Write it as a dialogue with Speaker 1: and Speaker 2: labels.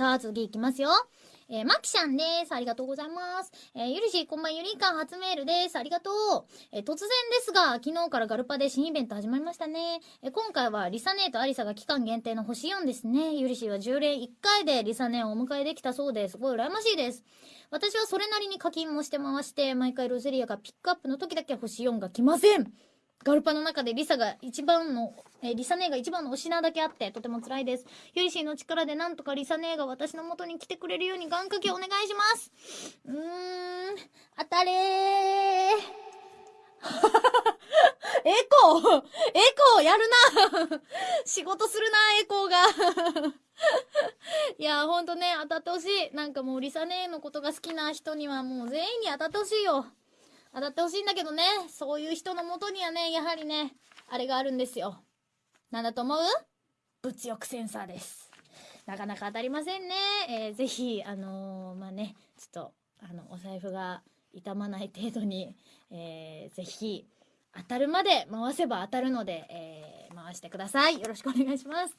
Speaker 1: さあ、次いきますよ。えー、マキシャンです。ありがとうございます。えー、ゆりし、こんばんゆりかん、初メールです。ありがとう。えー、突然ですが、昨日からガルパで新イベント始まりましたね。え、今回はリサネーとアリサが期間限定の星4ですね。ゆりしは10連1回でリサネをお迎えできたそうです。すごい羨ましいです。私はそれなりに課金もして回して、毎回ロゼリアがピックアップの時だけ星4が来ません。ガルパの中でリサが一番の、え、リサ姉が一番の推しなだけあって、とても辛いです。ユリシーの力でなんとかリサ姉が私の元に来てくれるように願掛けお願いします。うーん、当たれー。エコーエコーやるな 仕事するなエコーが いや、ほんとね、当たってほしい。なんかもうリサ姉のことが好きな人にはもう全員に当たってほしいよ。当たってほしいんだけどね、そういう人のもとにはね、やはりね、あれがあるんですよ。なんだと思う？物欲センサーです。なかなか当たりませんね。えー、ぜひ、あのー、まあね、ちょっと、あの、お財布が傷まない程度に、えー、ぜひ、当たるまで回せば当たるので、えー、回してください。よろしくお願いします。